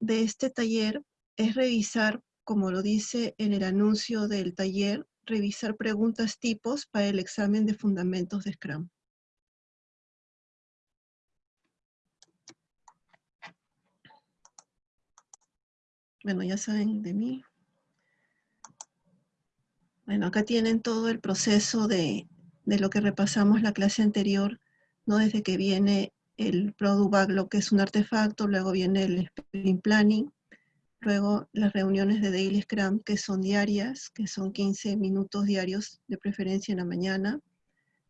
de este taller es revisar, como lo dice en el anuncio del taller, revisar preguntas tipos para el examen de fundamentos de Scrum. Bueno, ya saben de mí. Bueno, acá tienen todo el proceso de, lo que repasamos la clase anterior, ¿no? Desde que viene el Product Backlog, que es un artefacto, luego viene el Sprint Planning, luego las reuniones de Daily Scrum, que son diarias, que son 15 minutos diarios, de preferencia en la mañana.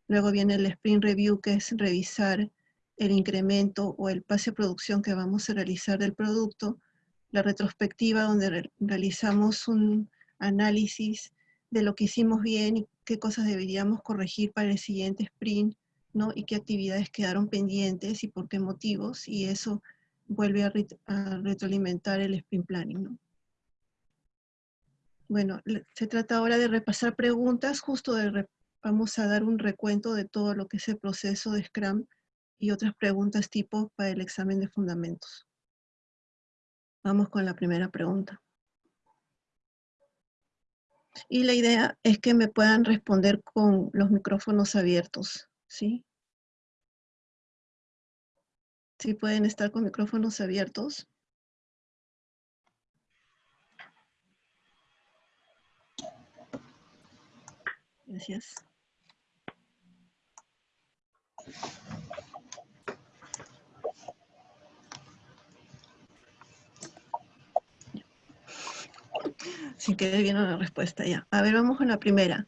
Luego viene el Sprint Review, que es revisar el incremento o el pase de producción que vamos a realizar del producto la retrospectiva donde realizamos un análisis de lo que hicimos bien y qué cosas deberíamos corregir para el siguiente sprint, ¿no? Y qué actividades quedaron pendientes y por qué motivos, y eso vuelve a, retroalimentar el sprint planning, ¿no? Bueno, se trata ahora de repasar preguntas, justo de vamos a dar un recuento de todo lo que es el proceso de Scrum y otras preguntas tipo para el examen de fundamentos. Vamos con la primera pregunta. Y la idea es que me puedan responder con los micrófonos abiertos, ¿sí? ¿Sí pueden estar con micrófonos abiertos? Gracias. Si quede bien la respuesta ya. A ver, vamos con la primera.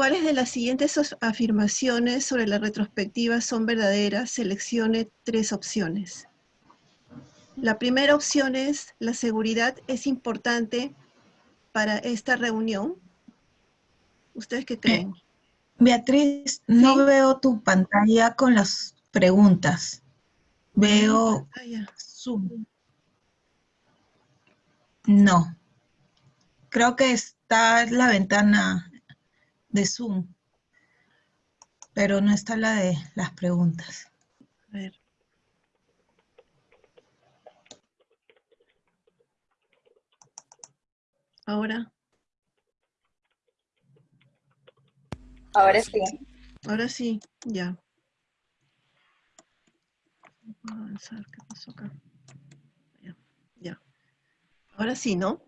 ¿Cuáles de las siguientes afirmaciones sobre la retrospectiva son verdaderas? Seleccione tres opciones. La primera opción es, la seguridad es importante para esta reunión. ¿Ustedes qué creen? Beatriz, no veo tu pantalla con las preguntas. Veo Zoom. No. Creo que está la ventana de Zoom, pero no está la de las preguntas. A ver. Ahora. Ahora sí. Ahora sí, ya. Avanzar, ¿qué pasó acá? Ya, ya. Ahora sí, ¿no?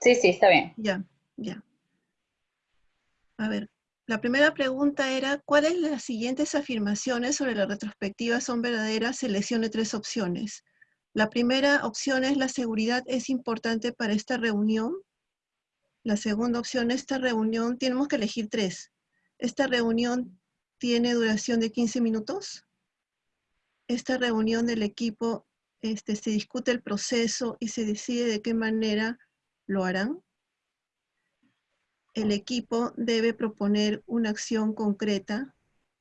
Sí, sí, está bien. Ya, ya. A ver, la primera pregunta era, ¿cuáles de las siguientes afirmaciones sobre la retrospectiva son verdaderas? Seleccione tres opciones. La primera opción es la seguridad es importante para esta reunión. La segunda opción, esta reunión, tenemos que elegir tres. Esta reunión tiene duración de 15 minutos. Esta reunión del equipo este, se discute el proceso y se decide de qué manera lo harán. El equipo debe proponer una acción concreta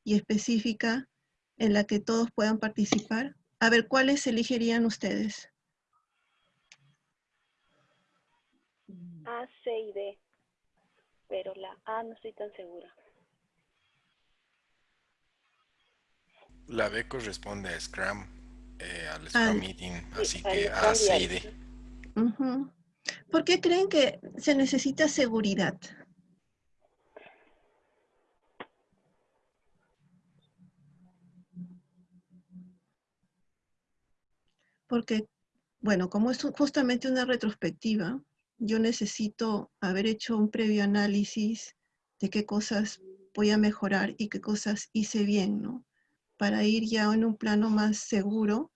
y específica en la que todos puedan participar. A ver, ¿cuáles elegirían ustedes? A, C y D, pero la A no estoy tan segura. La B corresponde a Scrum, eh, al Scrum Meeting, así que A, C y D. ¿Por qué creen que se necesita seguridad? Porque, bueno, como es justamente una retrospectiva, yo necesito haber hecho un previo análisis de qué cosas voy a mejorar y qué cosas hice bien, ¿no? Para ir ya en un plano más seguro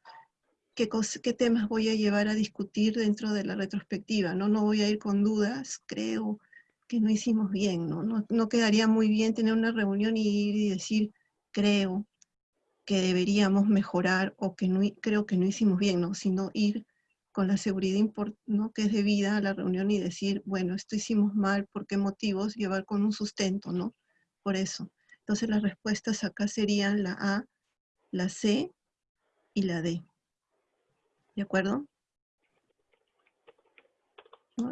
qué, temas voy a llevar a discutir dentro de la retrospectiva, ¿no? No voy a ir con dudas, creo que no hicimos bien, ¿no? No, quedaría muy bien tener una reunión y ir y decir, creo que deberíamos mejorar o que no, creo que no hicimos bien, ¿no? Sino ir con la seguridad ¿no? que es debida a la reunión y decir, bueno, esto hicimos mal, ¿por qué motivos? Llevar con un sustento, ¿no? Por eso. Entonces las respuestas acá serían la A, la C y la D. ¿De acuerdo?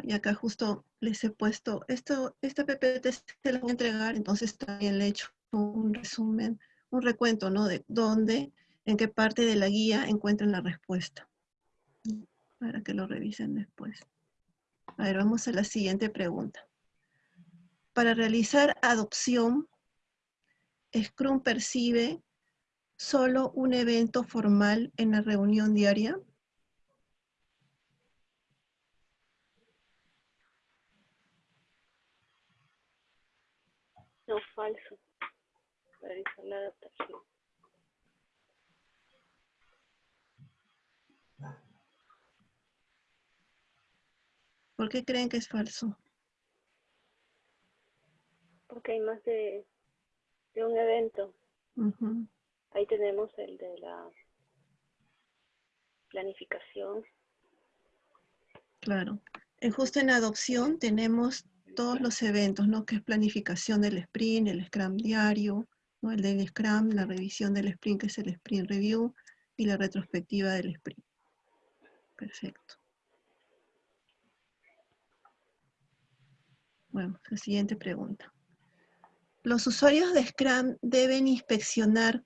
Y acá justo les he puesto, esto, esta PPT se la voy a entregar, entonces también le he hecho un resumen, un recuento, ¿no? De dónde, en qué parte de la guía encuentran la respuesta. para que lo revisen después. A ver, vamos a la siguiente pregunta. Para realizar adopción, Scrum percibe solo un evento formal en la reunión diaria. No, falso. Realizar la. ¿Por qué creen que es falso? Porque hay más de, de un evento. Ahí tenemos el de la planificación. claro. En justo en adopción tenemos todos los eventos, ¿no? Que es planificación del sprint, el Scrum diario, El del Scrum, la revisión del sprint, que es el sprint review, y la retrospectiva del sprint. Perfecto. Bueno, la siguiente pregunta. Los usuarios de Scrum deben inspeccionar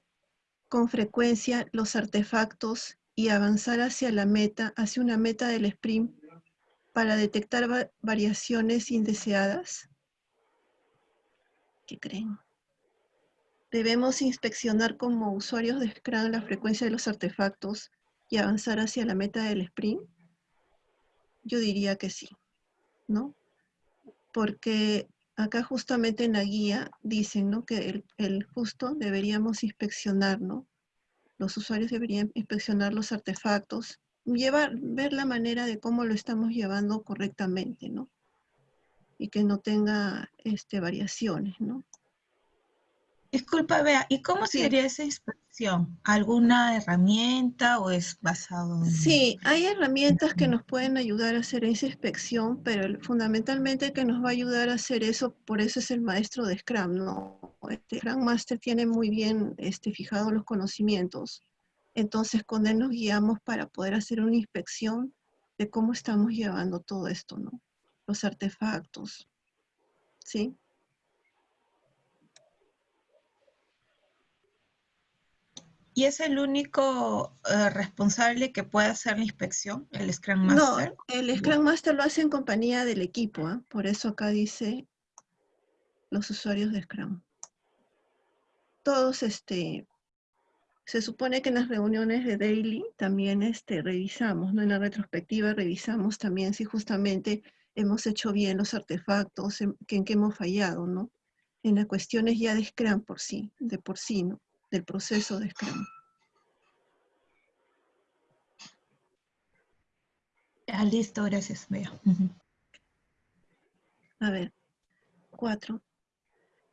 con frecuencia los artefactos y avanzar hacia la meta, hacia una meta del sprint para detectar va- variaciones indeseadas. ¿Qué creen? Debemos inspeccionar como usuarios de Scrum la frecuencia de los artefactos y avanzar hacia la meta del sprint. Yo diría que sí, ¿no? Porque acá justamente en la guía dicen, ¿no? Que el, justo deberíamos inspeccionar, ¿no? Los usuarios deberían inspeccionar los artefactos, llevar, ver la manera de cómo lo estamos llevando correctamente, ¿no? Y que no tenga este, variaciones, ¿no? Disculpa, Bea, ¿y cómo Sí. sería esa inspección? ¿Alguna herramienta o es basado en...? Sí, hay herramientas que nos pueden ayudar a hacer esa inspección, pero fundamentalmente el que nos va a ayudar a hacer eso, por eso es el maestro de Scrum, ¿no? Este Scrum Master tiene muy bien este, fijados los conocimientos, entonces con él nos guiamos para poder hacer una inspección de cómo estamos llevando todo esto, ¿no? Los artefactos, ¿sí? ¿Y es el único eh, responsable que puede hacer la inspección, el Scrum No, Master? el Scrum Master lo hace en compañía del equipo, ¿ah? por eso acá dice los usuarios de Scrum. Todos, este, se supone que en las reuniones de daily también este, revisamos, ¿no? En la retrospectiva revisamos también si justamente hemos hecho bien los artefactos, en, que en qué hemos fallado, ¿no? En las cuestiones ya de Scrum por sí, de por sí, ¿no? Del proceso de Scrum. Ah, listo, gracias, Bea. A ver, cuatro.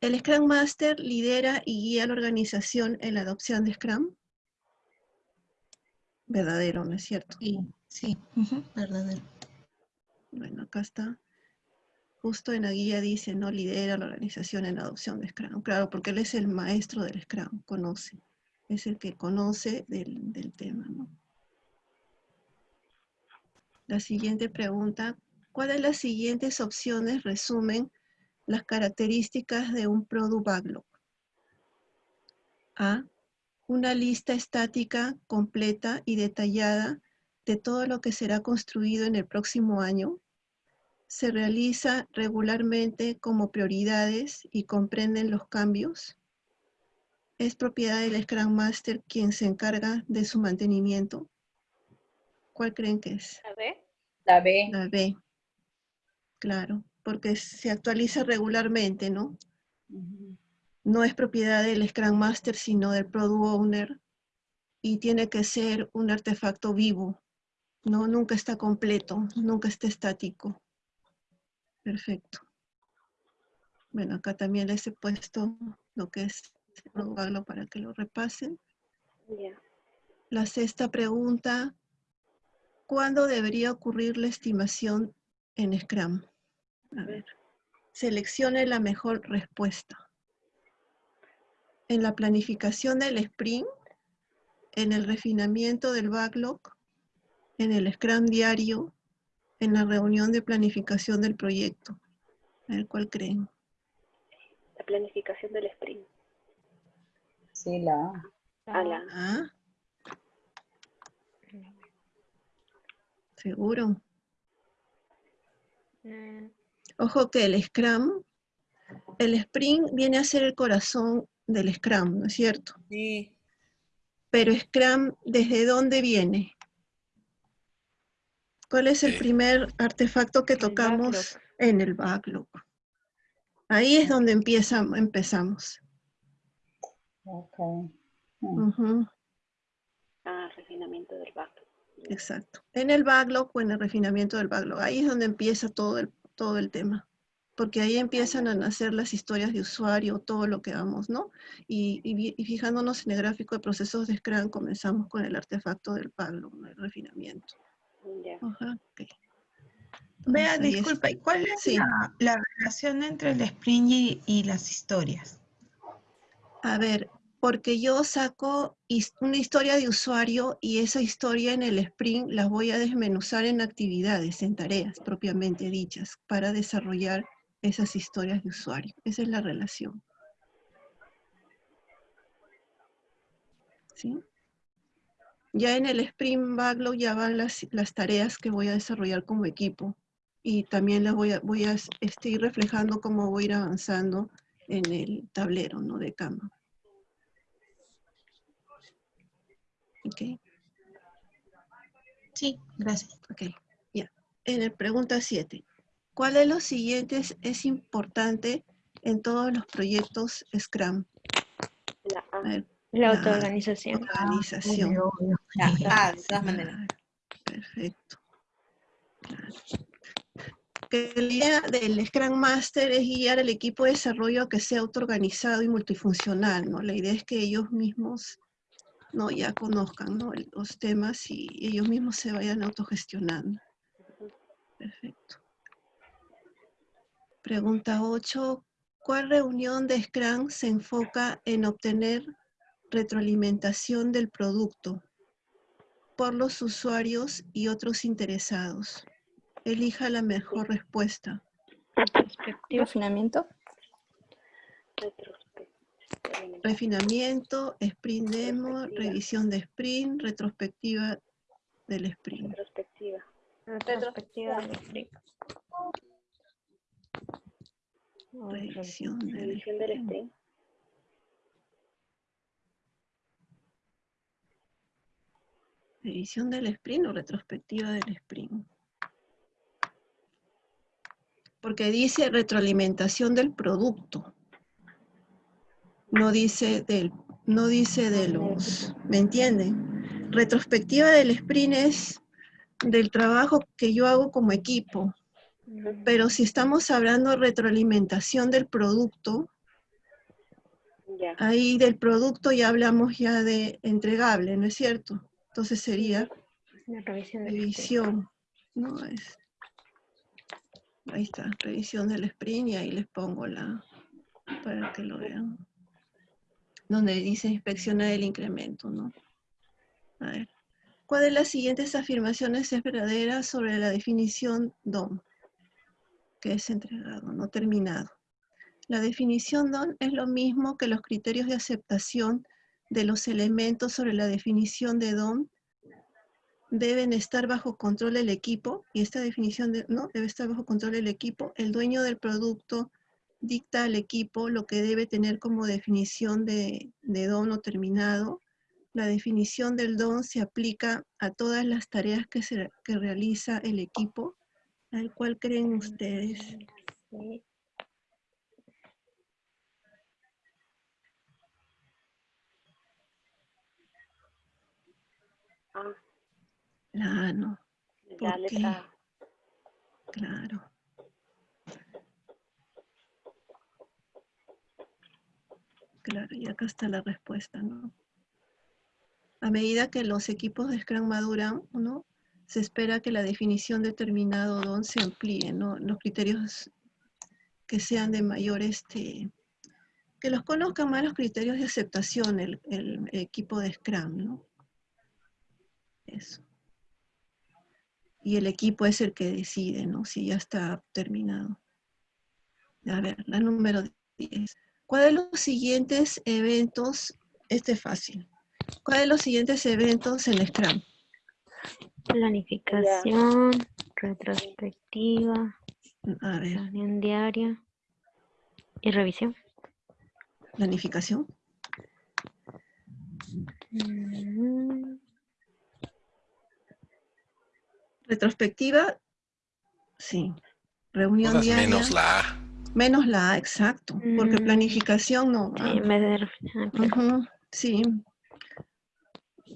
El Scrum Master lidera y guía a la organización en la adopción de Scrum. Verdadero, ¿no es cierto? Sí, sí, verdadero. Bueno, acá está. Justo en la guía dice, no lidera la organización en la adopción de Scrum. Claro, porque él es el maestro del Scrum, conoce. Es el que conoce del, del tema. La siguiente pregunta. ¿Cuál de las siguientes opciones resumen las características de un Product Backlog? A. Una lista estática, completa y detallada de todo lo que será construido en el próximo año. Se realiza regularmente como prioridades y comprenden los cambios. Es propiedad del Scrum Master quien se encarga de su mantenimiento. ¿Cuál creen que es? ¿La B? La B. La B. Claro, porque se actualiza regularmente, ¿no? No es propiedad del Scrum Master, sino del Product Owner. Y tiene que ser un artefacto vivo, ¿no? Nunca está completo, nunca está estático. Perfecto. Bueno, acá también les he puesto lo que es para que lo repasen. La sexta pregunta, ¿cuándo debería ocurrir la estimación en Scrum? A ver, seleccione la mejor respuesta. En la planificación del sprint, en el refinamiento del backlog, en el Scrum diario, en la reunión de planificación del proyecto. A ver, ¿cuál creen? La planificación del sprint. Sí, la A. A la ¿Ah? ¿Seguro? Mm, Ojo que el Scrum, el Sprint viene a ser el corazón del Scrum, ¿no es cierto? Sí. Pero Scrum, ¿desde dónde viene? ¿Cuál es el Eh. primer artefacto que El tocamos backlog. en el backlog? Ahí es donde empieza, empezamos. Ok. Mm. Ujú, Ah, refinamiento del backlog. exacto. En el backlog o en el refinamiento del backlog. Ahí es donde empieza todo el, todo el tema. Porque ahí empiezan a nacer las historias de usuario, todo lo que vamos, ¿no? Y, y vi- y fijándonos en el gráfico de procesos de Scrum, comenzamos con el artefacto del backlog, el refinamiento. Ya. Ajá, ok. Vea, disculpa, ¿y cuál es Sí. la, la relación entre el sprint y, y las historias? A ver, porque yo saco his- una historia de usuario y esa historia en el sprint las voy a desmenuzar en actividades, en tareas propiamente dichas, para desarrollar esas historias de usuario. Esa es la relación. ¿Sí? Ya en el sprint backlog ya van las, las tareas que voy a desarrollar como equipo y también las voy a, voy a este, ir reflejando cómo voy a ir avanzando en el tablero ¿no? de cama. Ok, Sí, gracias. ok, ya. En el pregunta 7. ¿Cuál de los siguientes es importante en todos los proyectos Scrum? La A. A ver, La autoorganización. organización. Obvio. Ya, ah, de todas maneras. Perfecto. Que la idea del Scrum Master es guiar al equipo de desarrollo a que sea autoorganizado y multifuncional, ¿no? La idea es que ellos mismos no ya conozcan ¿no? los temas y ellos mismos se vayan autogestionando. Perfecto. Pregunta 8. ¿Cuál reunión de Scrum se enfoca en obtener retroalimentación del producto por los usuarios y otros interesados? Elija la mejor respuesta. Retrospectiva. Refinamiento. Retrospectiva. Refinamiento, sprint demo, revisión de sprint, retrospectiva del sprint. Retrospectiva. Retrospectiva del sprint. Revisión del Revisión del sprint. Revisión del sprint o retrospectiva del sprint. Porque dice retroalimentación del producto. No dice del, no dice de los, ¿me entienden? Retrospectiva del sprint es del trabajo que yo hago como equipo. Pero si estamos hablando de retroalimentación del producto, ahí del producto ya hablamos ya de entregable, ¿no es cierto? Entonces sería La revisión del sprint. revisión, ¿no? Es, ahí está, revisión del sprint y ahí les pongo la, para que lo vean. Donde dice inspecciona el incremento, ¿no? A ver. ¿Cuál de las siguientes afirmaciones es verdadera sobre la definición DOM? Que es entregado, no terminado. La definición DOM es lo mismo que los criterios de aceptación de los elementos sobre la definición de DOM deben estar bajo control del equipo, y esta definición de, no, debe estar bajo control del equipo, el dueño del producto dicta al equipo lo que debe tener como definición de, de don no terminado. La definición del don se aplica a todas las tareas que, se, que realiza el equipo, al cual creen ustedes. Sí. Ah, no, la ¿Por letra A. claro. Claro, y acá está la respuesta, ¿no? A medida que los equipos de Scrum maduran, ¿no? Se espera que la definición de determinado don se amplíe, ¿no? Los criterios que sean de mayor, este, que los conozcan más los criterios de aceptación el, el equipo de Scrum, ¿no? Eso. Y el equipo es el que decide, ¿no? Si ya está terminado. A ver, la número 10. ¿Cuál de los siguientes eventos, este es fácil, cuál de los siguientes eventos en Scrum Planificación, retrospectiva, A ver, reunión diaria y revisión. planificación. Mm, Retrospectiva, sí. Reunión Todas diaria. menos la A. Menos la A, exacto. Porque Mm. planificación no. sí, va. en vez de... ah. Ujú, sí.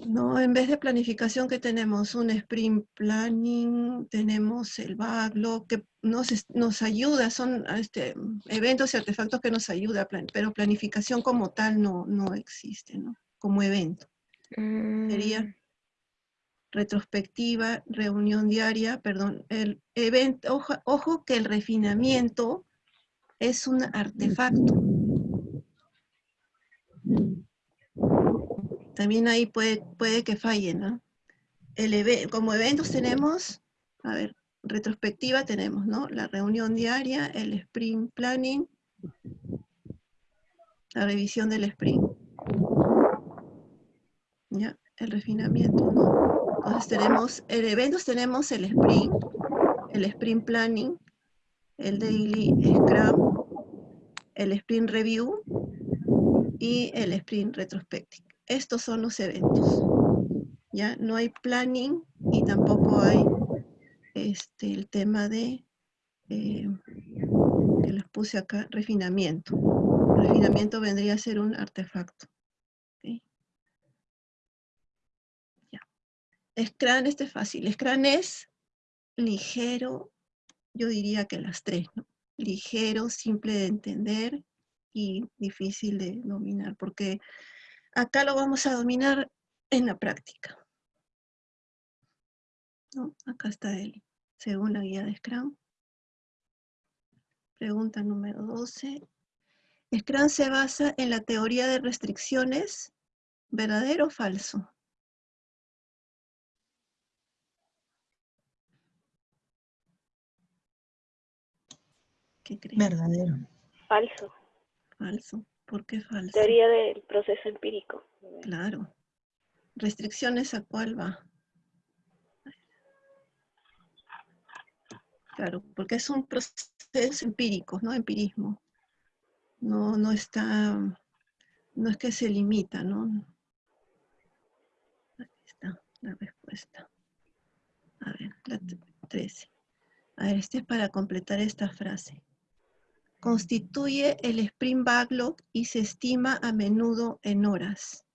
No, en vez de planificación que tenemos un sprint planning, tenemos el backlog que nos, nos ayuda, son este, eventos y artefactos que nos ayuda, plan- pero planificación como tal no, no existe, ¿no? Como evento. Sería Mm, retrospectiva, reunión diaria, perdón, el evento, ojo, ojo que el refinamiento es un artefacto. También ahí puede, puede que falle, ¿no? El como eventos tenemos, a ver, retrospectiva tenemos, ¿no? La reunión diaria, el sprint planning, la revisión del sprint. ¿Ya? El refinamiento, ¿no? Entonces tenemos, en eventos tenemos el sprint, el sprint planning, el daily scrum, el sprint review y el sprint retrospective. Estos son los eventos. Ya no hay planning y tampoco hay este, el tema de, eh, que les puse acá, refinamiento. Refinamiento vendría a ser un artefacto. ¿ok? Ya. Scrum, este es fácil. Scrum es ligero, yo diría que las tres, ¿no? Ligero, simple de entender y difícil de dominar, porque acá lo vamos a dominar en la práctica. ¿no? Acá está él, según la guía de Scrum. Pregunta número 12. Scrum se basa en la teoría de restricciones, ¿verdadero o falso? ¿Qué creen? Verdadero. Falso. Falso. ¿Por qué falso? Teoría del proceso empírico. Claro. ¿Restricciones a cuál va? Claro, porque es un proceso empírico, ¿no? Empirismo. No, no está, no es que se limita, ¿no? Aquí está la respuesta. A ver, la t- 13. A ver, este es para completar esta frase. Constituye el sprint backlog y se estima a menudo en horas.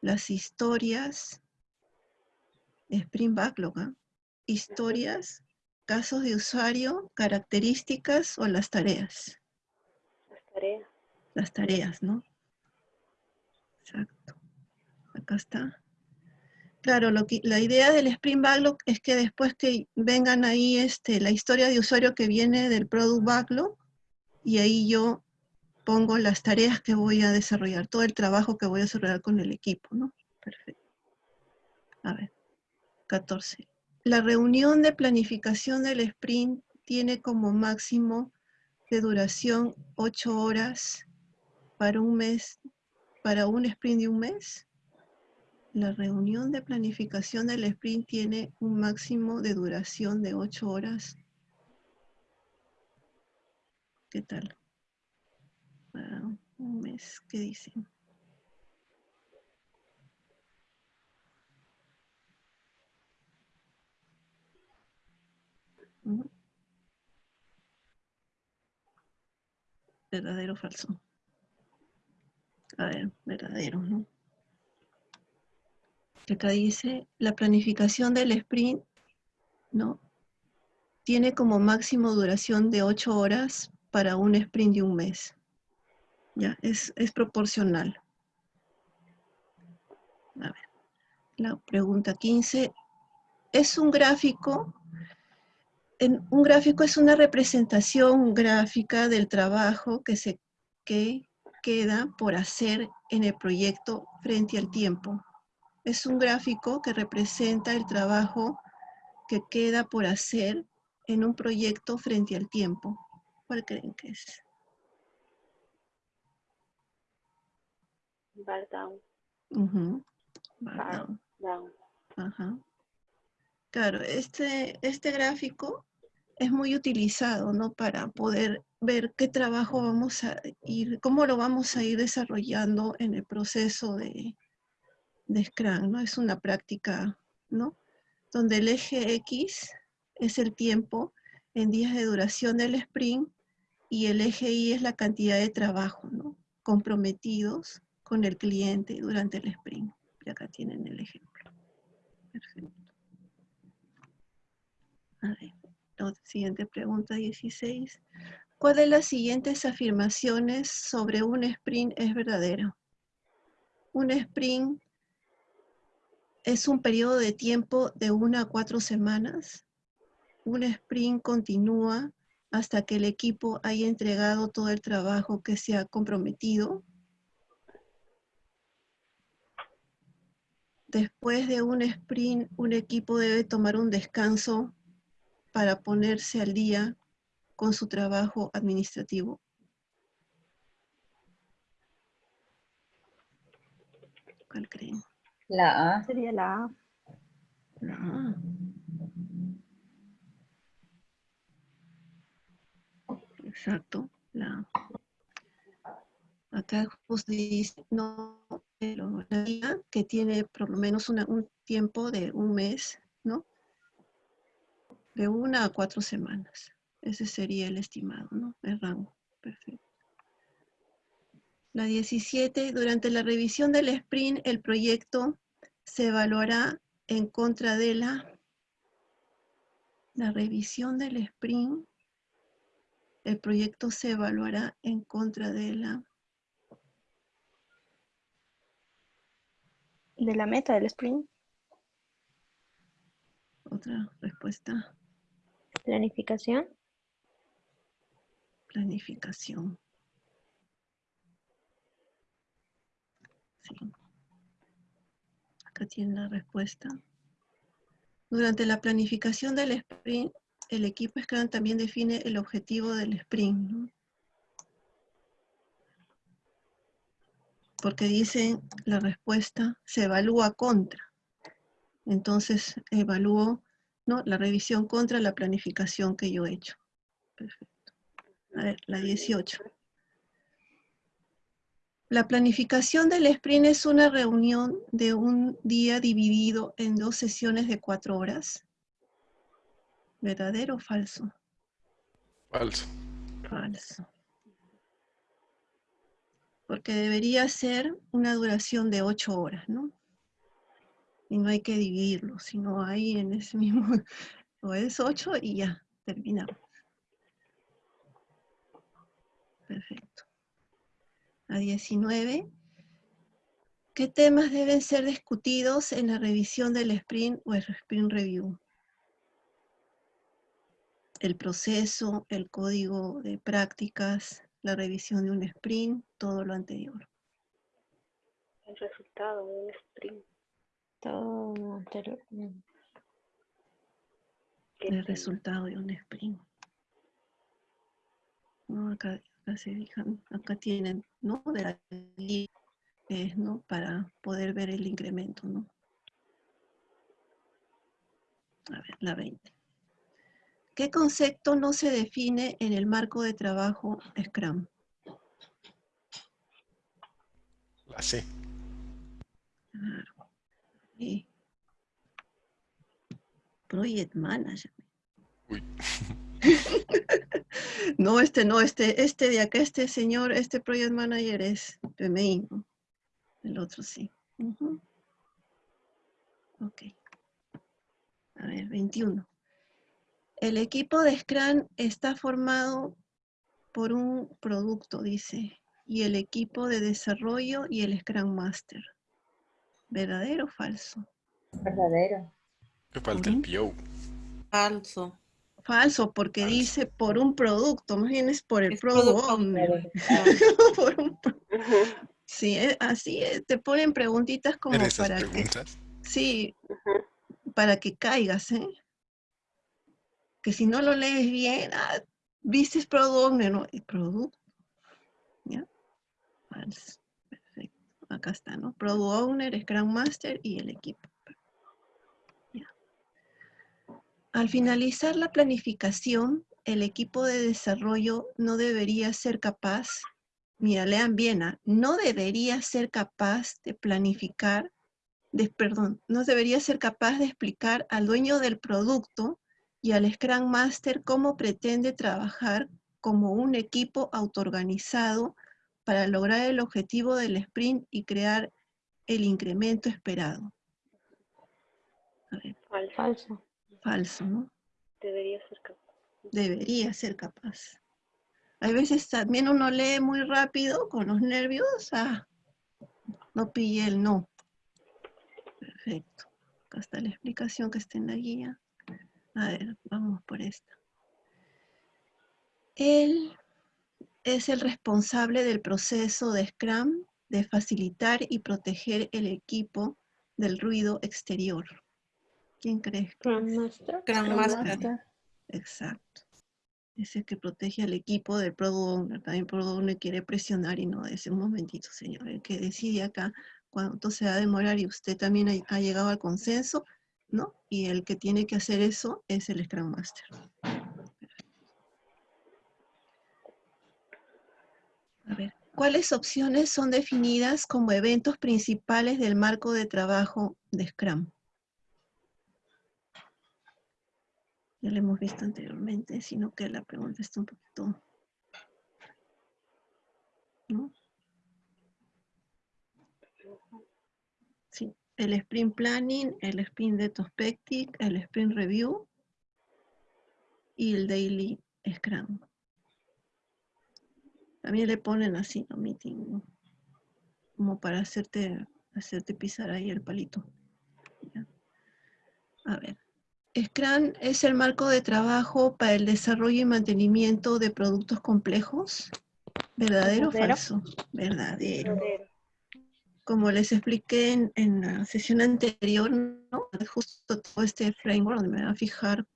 Las historias, sprint backlog, ¿ah? historias, casos de usuario, características o las tareas. Las tareas. Las tareas, ¿no? Exacto. Acá está. Claro, la idea del Sprint Backlog es que después que vengan ahí este, la historia de usuario que viene del Product Backlog, y ahí yo pongo las tareas que voy a desarrollar, todo el trabajo que voy a desarrollar con el equipo, ¿no? Perfecto. A ver, 14. La reunión de planificación del sprint tiene como máximo de duración 8 horas para un mes, para un sprint de un mes. La reunión de planificación del sprint tiene un máximo de duración de 8 horas. ¿Qué tal? Para un mes, ¿qué dicen? ¿Verdadero o falso? A ver, verdadero, ¿no? Acá dice, la planificación del sprint, ¿no? Tiene como máximo duración de 8 horas para un sprint de un mes. Ya, es, es proporcional. La pregunta 15. ¿Es un gráfico? En, un gráfico es una representación gráfica del trabajo que, se, que queda por hacer en el proyecto frente al tiempo. Es un gráfico que representa el trabajo que queda por hacer en un proyecto frente al tiempo. ¿Cuál creen que es? Bar down. Bar Bar down. down. Ajá. Claro, este, este gráfico es muy utilizado, ¿no? Para poder ver qué trabajo vamos a ir, cómo lo vamos a ir desarrollando en el proceso de, de Scrum, ¿no? Es una práctica, ¿no? Donde el eje X es el tiempo en días de duración del sprint y el eje Y es la cantidad de trabajo, ¿no? Comprometidos con el cliente durante el sprint. Y acá tienen el ejemplo. Perfecto. A ver, la siguiente pregunta 16. ¿Cuál de las siguientes afirmaciones sobre un sprint es verdadera? Un sprint es un periodo de tiempo de una a cuatro semanas. Un sprint continúa hasta que el equipo haya entregado todo el trabajo que se ha comprometido. Después de un sprint, un equipo debe tomar un descanso para ponerse al día con su trabajo administrativo. ¿Cuál creen? La A. Sería la A. La A. Exacto, la Acá justo dice, no, pero la vida que tiene por lo menos una- un tiempo de un mes, ¿no? De una a cuatro semanas. Ese sería el estimado, ¿no? El rango. Perfecto. La 17, durante la revisión del sprint, el proyecto se evaluará en contra de la, la revisión del sprint. El proyecto se evaluará en contra de la, De la meta del sprint. otra respuesta, Planificación. planificación. Sí. Acá tiene la respuesta. Durante la planificación del sprint, el equipo Scrum también define el objetivo del sprint. ¿no? Porque dicen la respuesta se evalúa contra. Entonces evalúo ¿no? la revisión contra la planificación que yo he hecho. Perfecto. A ver, la 18. La planificación del sprint es una reunión de un día dividido en dos sesiones de cuatro horas. ¿Verdadero o falso? Falso. Falso. Porque debería ser una duración de ocho horas, ¿no? Y no hay que dividirlo, sino ahí en ese mismo, o es ocho y ya, terminamos. Perfecto. A 19. ¿Qué temas deben ser discutidos en la revisión del sprint o el sprint review? El proceso, el código de prácticas, la revisión de un sprint, todo lo anterior. El resultado de un sprint. Todo lo anterior. ¿Qué El tema? resultado de un sprint. No, acá se fijan, acá tienen, ¿no? De la eh, ¿no? Para poder ver el incremento, ¿no? A ver, la 20. ¿Qué concepto no se define en el marco de trabajo Scrum? La C. Claro. Sí. Project Manager. Uy. No, este no, este, este de acá, este señor, este Project Manager es PMI, ¿no? El otro sí. Ok. A ver, 21. El equipo de Scrum está formado por un producto, dice, y el equipo de desarrollo y el Scrum Master. ¿Verdadero o falso? Verdadero. Me falta el. PO. Falso. Falso, porque Falso. dice por un producto, más bien es por el Es owner. por un pro- Ujú, Sí, eh, así eh, te ponen preguntitas como ¿Ver esas para que, sí, para que caigas, ¿eh? Que si no lo lees bien, ah, viste product owner, ¿no? ¿Y producto? ¿Ya? Falso. Perfecto. Acá está, ¿no? Product owner, Scrum Master y el equipo. Ya. Al finalizar la planificación, el equipo de desarrollo no debería ser capaz, mira, lean bien, ¿ah? no debería ser capaz de planificar, de, perdón, no debería ser capaz de explicar al dueño del producto y al Scrum Master cómo pretende trabajar como un equipo autoorganizado para lograr el objetivo del sprint y crear el incremento esperado. Falso. Falso, ¿no? Debería ser capaz. Debería ser capaz. Hay veces también uno lee muy rápido con los nervios. Ah, no pillé el no. Perfecto. Acá está la explicación que está en la guía. A ver, vamos por esta. Él es el responsable del proceso de Scrum de facilitar y proteger el equipo del ruido exterior. ¿Quién crees? Scrum Master. Scrum Master. Exacto. Es el que protege al equipo del Product Owner. También Product Owner quiere presionar y no dice, un momentito, señor, el que decide acá cuánto se va a demorar y usted también ha, ha llegado al consenso, ¿no? Y el que tiene que hacer eso es el Scrum Master. A ver, ¿cuáles opciones son definidas como eventos principales del marco de trabajo de Scrum? Ya lo hemos visto anteriormente, sino que la pregunta está un poquito... ¿no? Sí, el Sprint Planning, el Sprint Retrospective, el Sprint Review y el Daily Scrum. También le ponen así, ¿no? Meeting. Como para hacerte, hacerte pisar ahí el palito. A ver. Scrum es el marco de trabajo para el desarrollo y mantenimiento de productos complejos. ¿Verdadero o Verdadero. falso? Verdadero. Como les expliqué en, en la sesión anterior, ¿no? justo todo este framework donde me va a fijar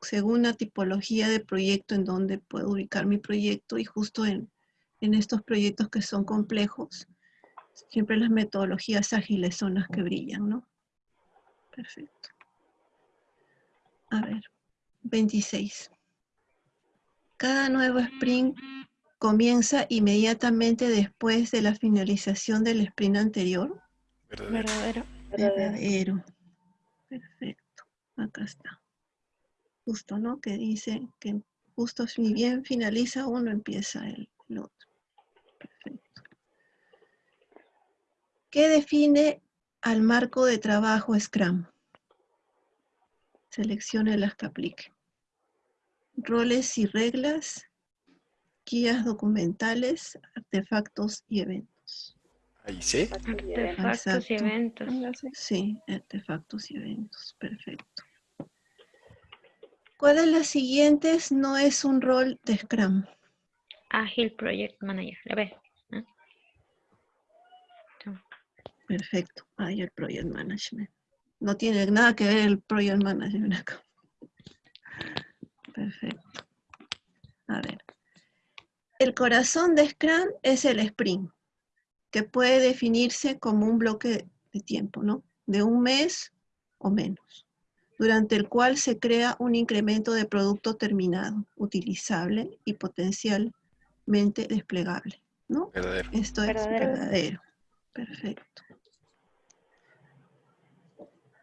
según la tipología de proyecto en donde puedo ubicar mi proyecto y justo en, en estos proyectos que son complejos, siempre las metodologías ágiles son las que brillan, ¿no? Perfecto. A ver, 26. Cada nuevo sprint comienza inmediatamente después de la finalización del sprint anterior. Verdadero. Verdadero. Verdadero. Perfecto. Acá está. Justo, ¿no? Que dice que justo ni bien finaliza uno, empieza el, el otro. Perfecto. ¿Qué define al marco de trabajo Scrum? Seleccione las que aplique. Roles y reglas, guías documentales, artefactos y eventos. Ahí sí. Artefactos y eventos. Sí, artefactos y eventos. Perfecto. ¿Cuál de las siguientes no es un rol de Scrum? Agile Project Manager. A ver. ¿no? Perfecto. El Project Management. No tiene nada que ver el Project Management acá. Perfecto. A ver. El corazón de Scrum es el sprint, que puede definirse como un bloque de tiempo, ¿no? De un mes o menos, durante el cual se crea un incremento de producto terminado, utilizable y potencialmente desplegable, ¿no? Verdadero. Esto es Verdadero. verdadero. Perfecto.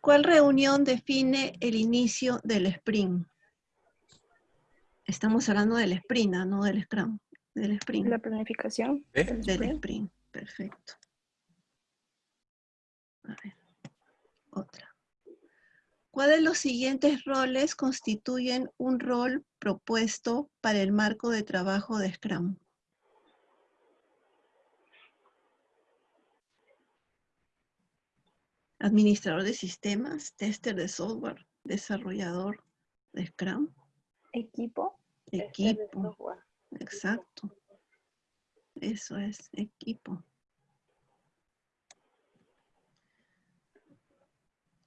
¿Cuál reunión define el inicio del sprint? Estamos hablando del sprint, ¿ah? no del scrum. Del sprint. La planificación. ¿Eh? del sprint. Perfecto. A ver. Otra. ¿Cuál de los siguientes roles constituyen un rol propuesto para el marco de trabajo de Scrum? Administrador de sistemas, tester de software, desarrollador de Scrum, Equipo. equipo. Exacto. Eso es, equipo.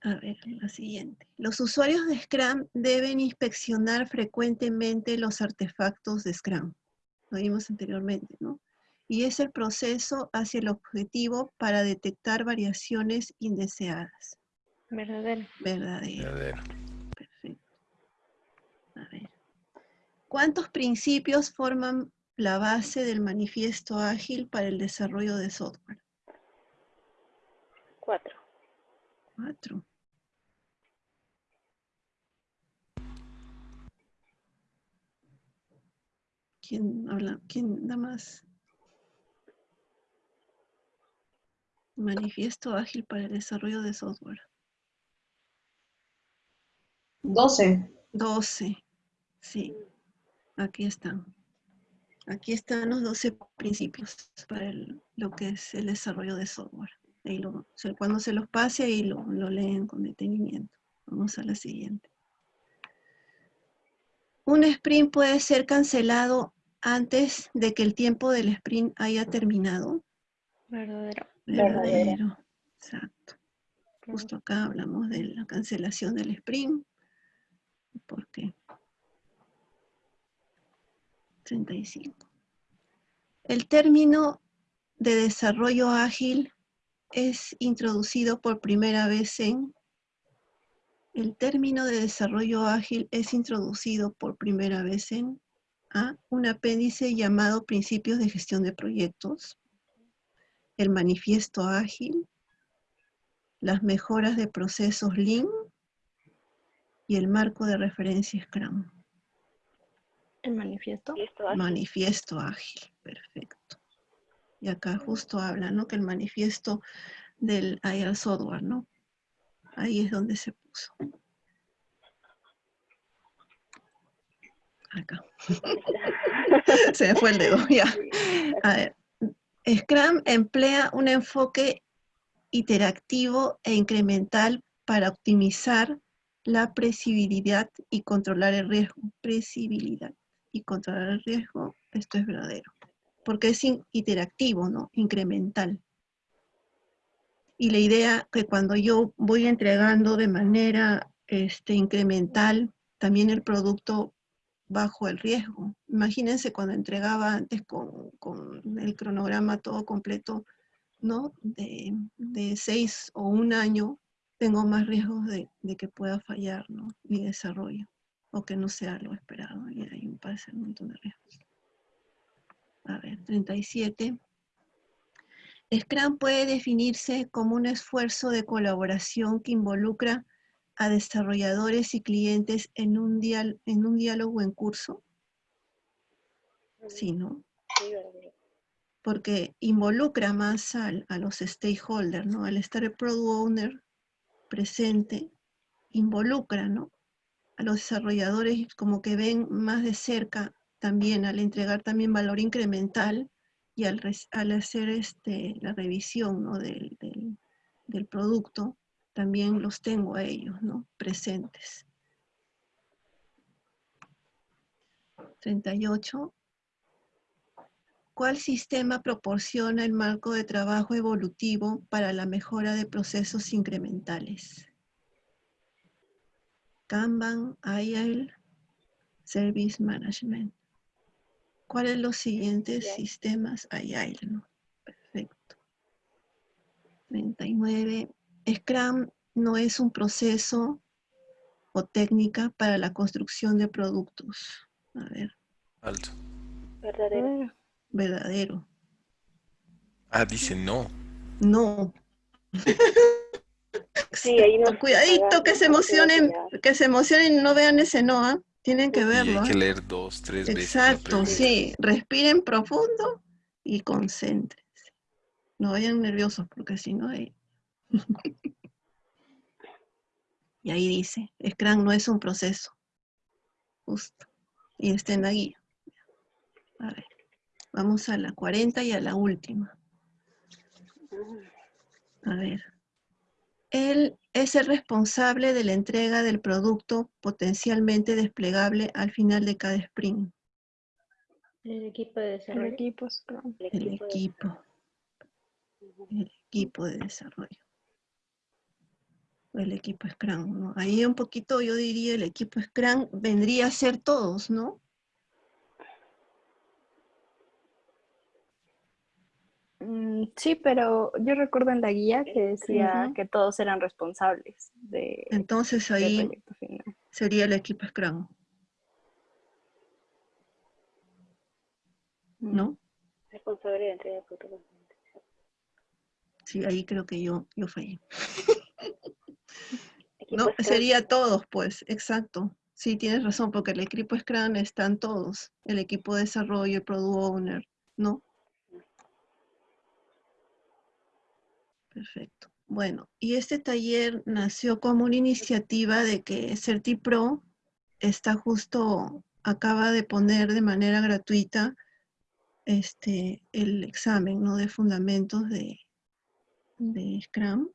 A ver, la siguiente. Los usuarios de Scrum deben inspeccionar frecuentemente los artefactos de Scrum. Lo vimos anteriormente, ¿no? Y es el proceso hacia el objetivo para detectar variaciones indeseadas. Verdadero. Verdadero. Verdadero. Perfecto. ¿Cuántos principios forman la base del manifiesto ágil para el desarrollo de software? Cuatro. Cuatro. ¿Quién habla? ¿Quién da más? Manifiesto ágil para el desarrollo de software. 12. 12. Sí. Aquí están. Aquí están los 12 principios para el- lo que es el desarrollo de software. Ahí lo- cuando se los pase, ahí lo, lo leen con detenimiento. Vamos a la siguiente. Un sprint puede ser cancelado antes de que el tiempo del sprint haya terminado. Verdadero. Verdadero. Exacto. Justo acá hablamos de la cancelación del sprint. ¿Por qué? 35. El término de desarrollo ágil es introducido por primera vez en... El término de desarrollo ágil es introducido por primera vez en A, un apéndice llamado Principios de Gestión de Proyectos, el Manifiesto Ágil, las mejoras de procesos Lean y el marco de referencia Scrum. El manifiesto. Manifiesto ágil, perfecto. Y acá justo habla, ¿no? Que el manifiesto del Agile Software, ¿no? Ahí es donde se puso. Acá. se me fue el dedo, ya. A ver. Scrum emplea un enfoque iterativo e incremental para optimizar la previsibilidad y controlar el riesgo. Previsibilidad y controlar el riesgo, esto es verdadero. Porque es in- iterativo, ¿no? Incremental. Y la idea que cuando yo voy entregando de manera este, incremental, también el producto bajo el riesgo. Imagínense cuando entregaba antes con, con el cronograma todo completo, ¿no? De, de seis o un año, tengo más riesgos de, de que pueda fallar, ¿no? Mi desarrollo, o que no sea lo esperado, y ahí me parece un montón de riesgos. A ver, 37. Scrum puede definirse como un esfuerzo de colaboración que involucra a desarrolladores y clientes en un, dial- en un diálogo en curso. Sí, ¿no? Sí, verdadero. porque involucra más al- a los stakeholders, ¿no? Al estar el product owner presente, involucra, ¿no? A los desarrolladores como que ven más de cerca también al entregar también valor incremental y al, res- al hacer este, la revisión, ¿no? del, del- del producto, también los tengo a ellos, ¿no? Presentes. 38. ¿Cuál sistema proporciona el marco de trabajo evolutivo para la mejora de procesos incrementales? Kanban, Agile, Service Management. ¿Cuáles los siguientes sistemas Agile? ¿no? Perfecto. 39. Scrum no es un proceso o técnica para la construcción de productos. A ver, Alto. Verdadero. Eh, verdadero. Ah, dice no. No. Sí, ahí no. Cuidadito que se emocionen, que se emocionen y no vean ese no, ¿ah? Tienen que Y verlo. hay que ¿ah? leer dos, tres veces. Exacto, sí. Respiren profundo y concéntrense. No vayan nerviosos porque si no hay... y ahí dice, Scrum no es un proceso. Justo. Y está en la guía. A ver. Vamos a la 40 y a la última. A ver. Él es el responsable de la entrega del producto potencialmente desplegable al final de cada sprint. El equipo de el desarrollo. equipo Scrum. El El equipo de- equipo. El equipo de desarrollo. El equipo Scrum, ¿no? Ahí un poquito yo diría el equipo Scrum vendría a ser todos, ¿no? Mm, sí, pero yo recuerdo en la guía que decía que todos eran responsables de, Entonces ahí proyecto final. sería el equipo Scrum. ¿no? Responsable de entrega de productos. Sí, ahí creo que yo, yo fallé. No, sería todos, pues, exacto. Sí, tienes razón, porque el equipo Scrum están todos. El equipo de desarrollo, el Product Owner, ¿no? Perfecto. Bueno, y este taller nació como una iniciativa de que CertiPro está justo, acaba de poner de manera gratuita este, el examen, ¿no? De fundamentos de, de Scrum.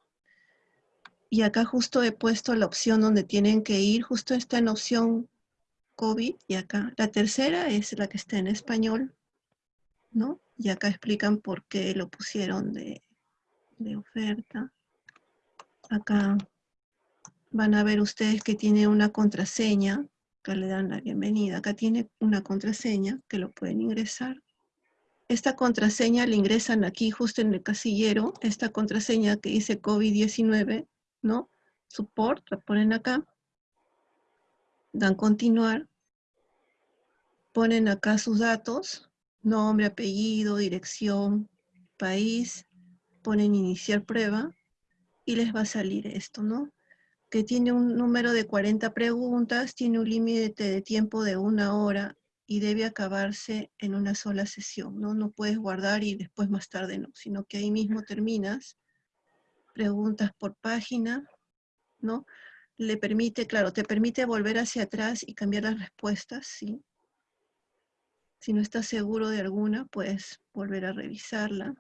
Y acá justo he puesto la opción donde tienen que ir, justo está en opción COVID, y acá. La tercera es la que está en español, ¿no? Y acá explican por qué lo pusieron de, de oferta. Acá van a ver ustedes que tiene una contraseña, que le dan la bienvenida. Acá tiene una contraseña que lo pueden ingresar. Esta contraseña la ingresan aquí justo en el casillero, esta contraseña que dice COVID-19, ¿no? Support, la ponen acá. Dan continuar. Ponen acá sus datos, nombre, apellido, dirección, país. Ponen iniciar prueba y les va a salir esto, ¿no? Que tiene un número de 40 preguntas, tiene un límite de tiempo de una hora y debe acabarse en una sola sesión, ¿no? No puedes guardar y después más tarde no, sino que ahí mismo terminas. Preguntas por página, ¿no? Le permite, claro, te permite volver hacia atrás y cambiar las respuestas, ¿sí? Si no estás seguro de alguna, puedes volver a revisarla.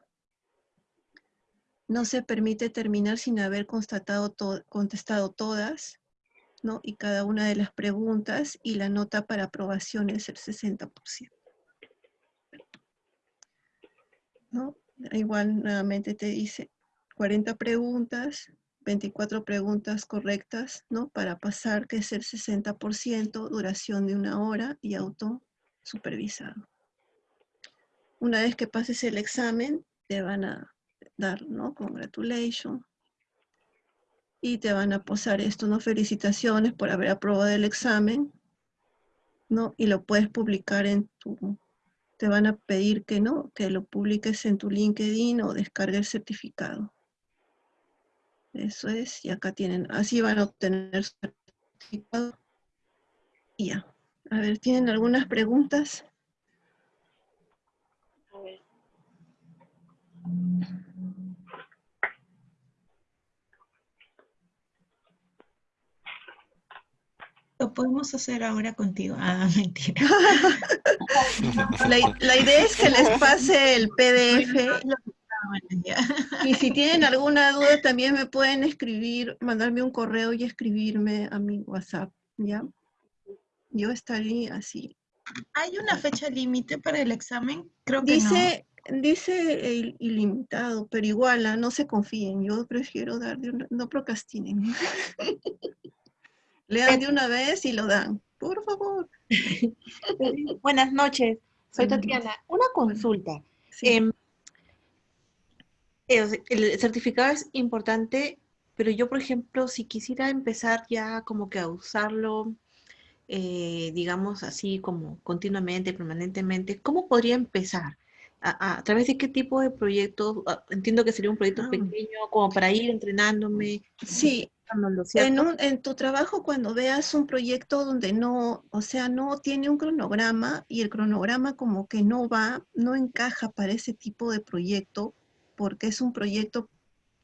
No se permite terminar sin haber constatado to- contestado todas, ¿no? Y cada una de las preguntas y la nota para aprobación es el 60%. ¿No? Igual nuevamente te dice 40 preguntas, 24 preguntas correctas, ¿no? Para pasar, que es el 60%, duración de una hora y auto supervisado. Una vez que pases el examen, te van a dar, ¿no? Congratulations. Y te van a posar esto, ¿no? Felicitaciones por haber aprobado el examen, ¿no? Y lo puedes publicar en tu, te van a pedir que no, que lo publiques en tu LinkedIn o descargue el certificado. Eso es, y acá tienen, así van a obtener su certificado. Y ya. A ver, ¿tienen algunas preguntas? A ver, Lo podemos hacer ahora contigo. Ah, mentira. La, la idea es que les pase el PDF. y si tienen alguna duda también me pueden escribir, mandarme un correo y escribirme a mi WhatsApp, ¿ya? Yo estaré así. ¿Hay una fecha límite para el examen? Creo que no. Dice, dice il- ilimitado, pero igual, ah, no se confíen, yo prefiero dar de una, no procrastinen. Lean de una vez y lo dan, por favor. Buenas noches, soy Tatiana. Una consulta. Sí. Em, eh, el certificado es importante, pero yo, por ejemplo, si quisiera empezar ya como que a usarlo, eh, digamos así como continuamente, permanentemente, ¿cómo podría empezar? ¿A, a- a través de qué tipo de proyectos? Ah, Entiendo que sería un proyecto Ah. pequeño, como para ir entrenándome, Sí, ¿lo En, un- en tu trabajo, cuando veas un proyecto donde no, o sea, no tiene un cronograma y el cronograma como que no va, no encaja para ese tipo de proyecto, porque es un proyecto,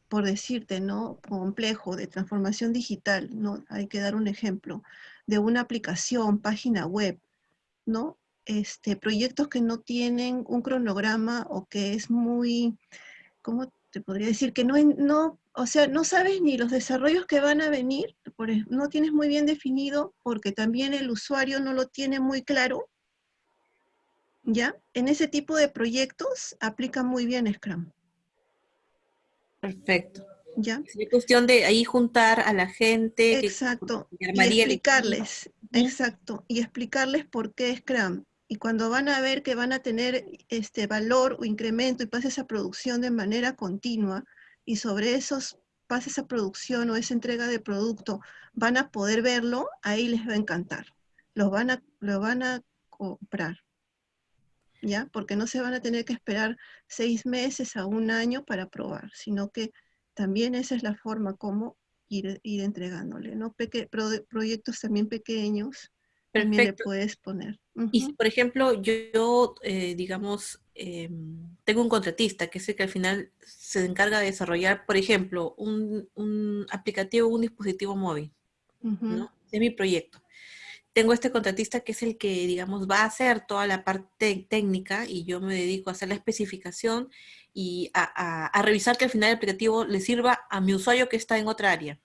por decirte, ¿no? Complejo, de transformación digital, ¿no? Hay que dar un ejemplo, de una aplicación, página web, ¿no? Este, proyectos que no tienen un cronograma o que es muy, ¿cómo te podría decir? Que no, no, o sea, no sabes ni los desarrollos que van a venir, no tienes muy bien definido porque también el usuario no lo tiene muy claro, ¿ya? En ese tipo de proyectos aplica muy bien Scrum, Perfecto. ¿ya? Sería cuestión de ahí juntar a la gente Exacto, que y el explicarles, exacto, y explicarles por qué Scrum. Y cuando van a ver que van a tener este valor o incremento y pasa esa producción de manera continua, y sobre esos pasa esa producción o esa entrega de producto, van a poder verlo, ahí les va a encantar. Van a, lo van a comprar. ¿Ya? Porque no se van a tener que esperar seis meses a un año para probar, sino que también esa es la forma como ir, ir entregándole, ¿no? Peque, proyectos también pequeños, también le puedes poner. Y por ejemplo, yo, eh, digamos, em, tengo un contratista que sé que al final se encarga de desarrollar, por ejemplo, un, un aplicativo, un dispositivo móvil, ¿no? Es mi proyecto. Tengo este contratista que es el que, digamos, va a hacer toda la parte técnica y yo me dedico a hacer la especificación y a, a revisar que al final el aplicativo le sirva a mi usuario que está en otra área.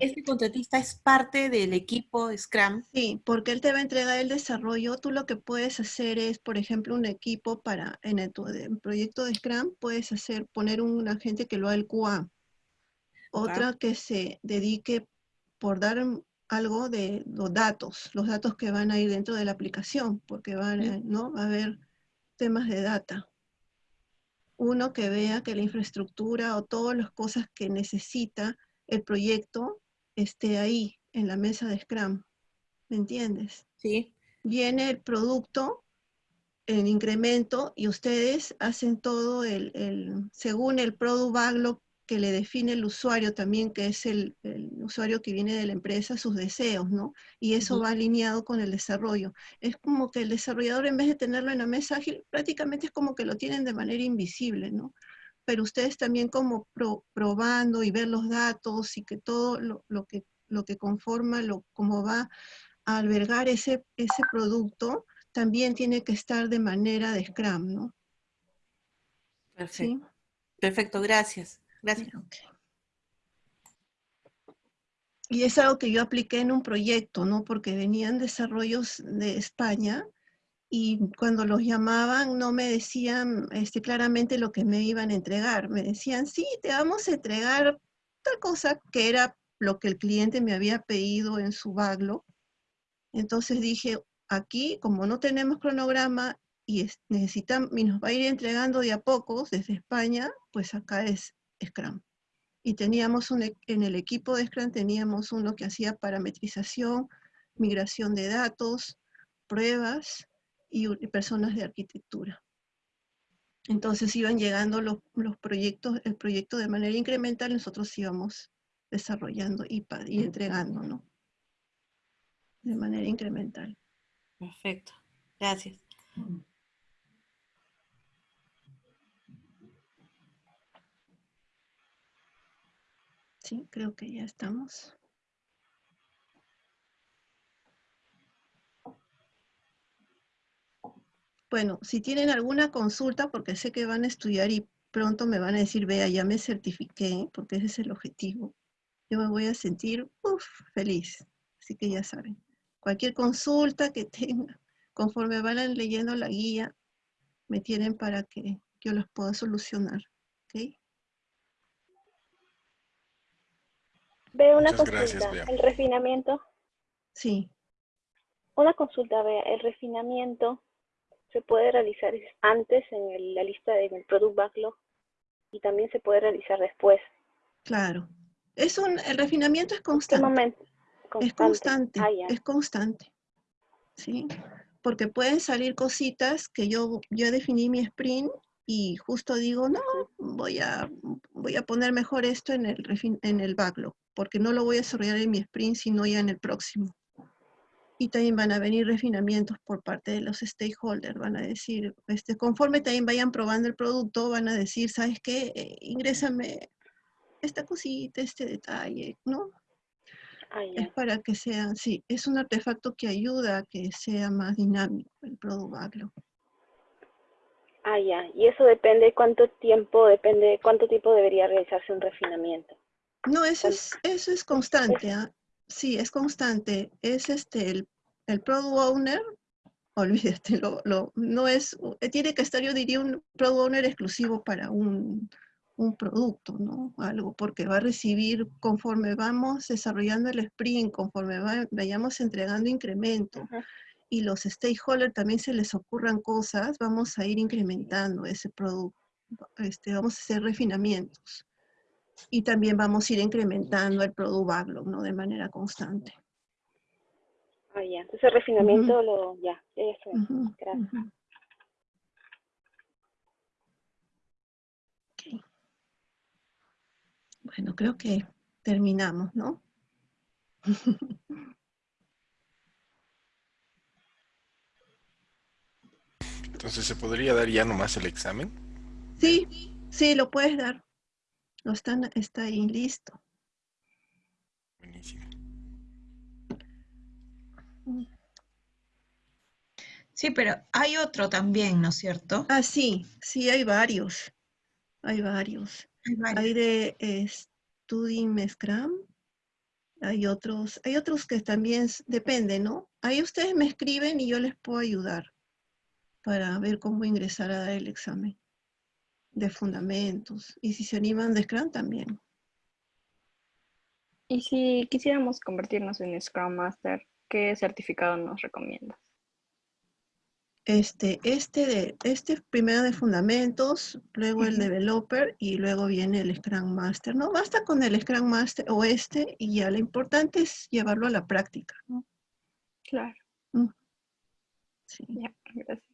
¿Este contratista es parte del equipo Scrum? Sí, porque él te va a entregar el desarrollo. Tú lo que puedes hacer es, por ejemplo, un equipo para, en el proyecto de Scrum, puedes hacer, poner un agente que lo haga el QA. Otra que se dedique por dar algo de los datos, los datos que van a ir dentro de la aplicación, porque van, ¿no? va a haber temas de data. Uno que vea que la infraestructura o todas las cosas que necesita el proyecto esté ahí, en la mesa de Scrum. ¿Me entiendes? Sí. Viene el producto en incremento y ustedes hacen todo el, según el product backlog que le define el usuario también, que es el, usuario que viene de la empresa, sus deseos, ¿no? Y eso va alineado con el desarrollo. Es como que el desarrollador, en vez de tenerlo en la mesa ágil, prácticamente es como que lo tienen de manera invisible, ¿no? pero ustedes también como probando y ver los datos y que todo lo, que, lo que conforma, lo, cómo va a albergar ese, ese producto, también tiene que estar de manera de Scrum, ¿no? Perfecto. Perfecto, gracias. Gracias. Y es algo que yo apliqué en un proyecto, ¿no? Porque venían desarrollos de España y cuando los llamaban no me decían este, claramente lo que me iban a entregar. Me decían, sí, te vamos a entregar tal cosa que era lo que el cliente me había pedido en su baglo. Entonces dije, aquí, como no tenemos cronograma y necesitan, y nos va a ir entregando de a pocos desde España, pues acá es Scrum. Y teníamos un, e, en el equipo de Scrum teníamos uno que hacía parametrización, migración de datos, pruebas, y, personas de arquitectura. Entonces iban llegando los, proyectos, el proyecto de manera incremental, nosotros íbamos desarrollando y, y entregando, ¿no? De manera incremental. Perfecto, gracias. Creo que ya estamos. Bueno, si tienen alguna consulta, porque sé que van a estudiar y pronto me van a decir, vea, ya me certifiqué, porque ese es el objetivo. Yo me voy a sentir feliz. Así que ya saben, cualquier consulta que tengan, conforme van leyendo la guía, me tienen para que yo los pueda solucionar. ¿ok? Veo una consulta, el refinamiento. Sí. Una consulta, vea, el refinamiento se puede realizar antes en la lista del el Product Backlog y también se puede realizar después. Claro. Es un, el refinamiento es constante. Momento? Es constante, ah, es constante. ¿Sí? Porque pueden salir cositas que yo, yo definí mi sprint y justo digo, no, voy a, voy a poner mejor esto en el, en el backlog, porque no lo voy a desarrollar en mi sprint, sino ya en el próximo y también van a venir refinamientos por parte de los stakeholders, van a decir, este, conforme también vayan probando el producto, van a decir, ¿sabes qué? Eh, ingrésame esta cosita, este detalle, ¿no? Ah, es para que sea, sí, es un artefacto que ayuda a que sea más dinámico el producto. Ah, ya. Y eso depende cuánto tiempo, depende cuánto tiempo debería realizarse un refinamiento. No, eso es, eso es constante. ¿ah? Sí, es constante. Es este, el el product owner, olvídate, lo, no es, eh, tiene que estar, yo diría, un product owner exclusivo para un, producto, ¿no? Algo, porque va a recibir, conforme vamos desarrollando el sprint, conforme vayamos entregando incremento, y los stakeholders también se les ocurran cosas, vamos a ir incrementando ese producto, este, vamos a hacer refinamientos. Y también vamos a ir incrementando el product backlog, ¿no? De manera constante. Ah, ya. Entonces refinamiento lo... Ya, eso. Uh. Gracias. Uh Bueno, creo que terminamos, ¿no? Entonces, ¿se podría dar ya nomás el examen? Sí, sí, lo puedes dar. Lo están, está ahí listo. Buenísimo. Sí, pero hay otro también, ¿no es cierto? Ah, sí, sí, hay varios. Hay varios. Hay varios. Hay de eh, Studying Scrum. Hay otros, hay otros que también depende, ¿no? Ahí ustedes me escriben y yo les puedo ayudar para ver cómo ingresar a dar el examen de fundamentos. Y si se animan de Scrum también. Y si quisiéramos convertirnos en Scrum Master, ¿qué certificado nos recomiendas? Este, este de, este primero de fundamentos, luego el developer y luego viene el Scrum Master. No basta con el Scrum Master o este y ya, lo importante es llevarlo a la práctica, ¿no? Claro, Sí. ya, gracias.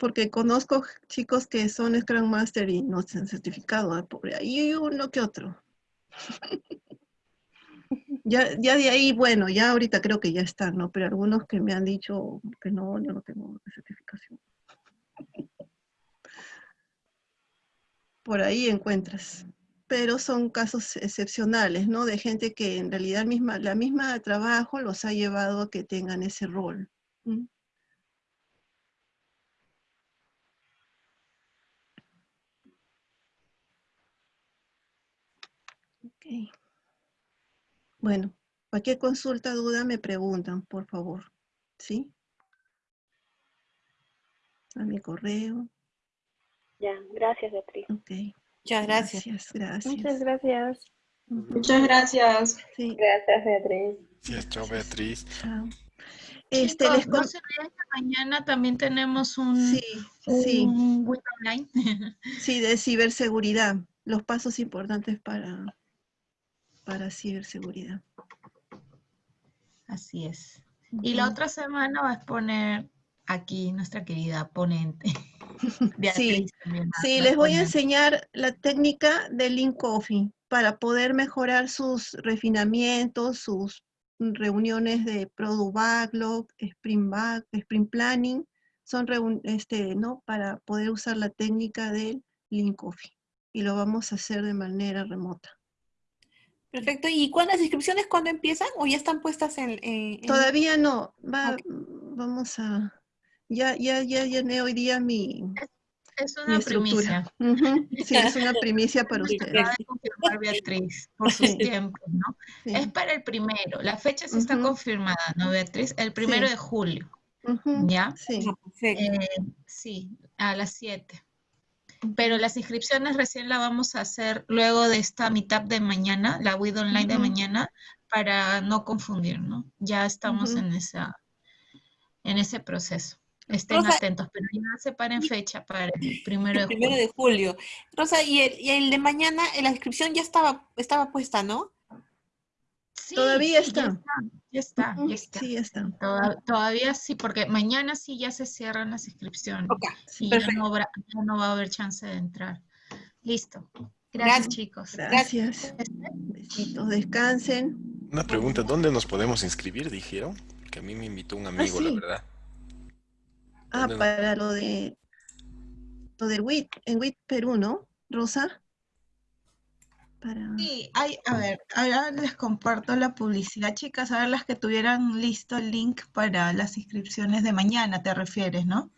Porque conozco chicos que son Scrum Master y no se han certificado, ah, pobre. Ahí uno que otro. Ya, ya de ahí, bueno, ya ahorita creo que ya están, ¿no? Pero algunos que me han dicho que no, yo no tengo certificación. Por ahí encuentras. Pero son casos excepcionales, ¿no? De gente que en realidad misma, la misma trabajo los ha llevado a que tengan ese rol. ¿m? Bueno, cualquier consulta, duda, me preguntan, por favor. ¿Sí? A mi correo. Ya, gracias Beatriz. Ok. Muchas gracias. Gracias, gracias. Muchas gracias. Muchas gracias. Sí, Gracias, Beatriz. Sí, chao Beatriz. chao. Este, Chicos, les no se olviden que mañana también tenemos un, Sí, sí, un online. sí, de ciberseguridad. Los pasos importantes para, para ciberseguridad. Así es. Y la otra semana va a exponer aquí nuestra querida ponente. Sí, va les voy a enseñar la técnica del Lean Coffee para poder mejorar sus refinamientos, sus reuniones de Product Backlog, Sprint, Back, Sprint Planning, son este, ¿no? para poder usar la técnica del Lean Coffee. Y lo vamos a hacer de manera remota. Perfecto. ¿Y cuándo las inscripciones cuándo empiezan o ya están puestas en, Todavía no, va, vamos a, ya, ya, ya llené hoy día mi, Es una primicia. Sí, es una primicia para ustedes. confirmar Beatriz por sus Sí. tiempos, ¿no? Sí. Es para el primero. La fecha sí está Ujú. confirmada, ¿no, Beatriz? El primero Sí. de julio, ¿ya? Sí. Ah. Eh, sí, a las 7. Pero las inscripciones recién la vamos a hacer luego de esta mitad de mañana, la WID online de mañana, para no confundir, ¿no? Ya estamos en esa, en ese proceso. Estén Rosa, atentos, pero ya separen fecha para el primero de el primero julio. de julio. Rosa, y el, y el de mañana, la inscripción ya estaba, estaba puesta, ¿no? Sí, Todavía sí, ya está. Ya está, ya está. Sí, está. Toda- Todavía sí, porque mañana sí ya se cierran las inscripciones Ok, Sí. y ya no, habrá- ya no va a haber chance de entrar. Listo. Gracias, Gracias. chicos. Gracias. Besitos, descansen. Una pregunta, ¿dónde nos podemos inscribir? Dijeron. Que a mí me invitó un amigo, la sí. verdad. Ah, ¿Dónde nos- para lo de lo del WIT, en WIT Perú, ¿no? Rosa. Para... Sí, hay, a ver, ahora les comparto la publicidad, chicas, a ver las que tuvieran listo el link para las inscripciones de mañana, te refieres, ¿no?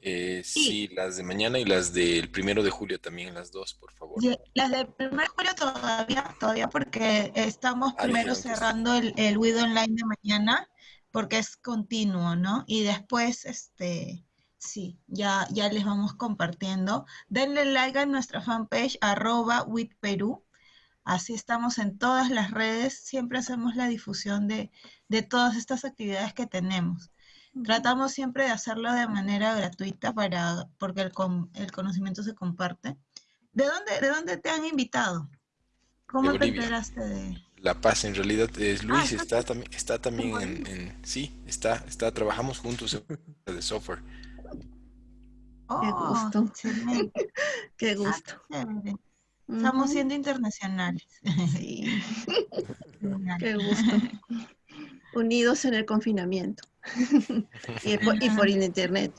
Eh, sí, las de mañana y las del primero de julio también, las dos, por favor. Y Las del primer julio todavía, todavía porque estamos Ah, primero sí. cerrando el, el WID online de mañana, porque es continuo, ¿no? Y después, este, sí, ya, ya les vamos compartiendo. Denle like a nuestra fanpage, arroba WID Perú. Así estamos en todas las redes, siempre hacemos la difusión de, de todas estas actividades que tenemos. Tratamos siempre de hacerlo de manera gratuita para, porque el, con- el conocimiento se comparte. ¿De dónde, ¿De dónde te han invitado? ¿Cómo te enteraste de...? La Paz, en realidad, es Luis, Ah, está también, está también ¿en sí, está, está, trabajamos juntos en de software. Oh, gusto. excelente. Qué Ah, gusto. Estamos siendo internacionales. Sí. Qué gusto. Unidos en el confinamiento. y, por, y por internet.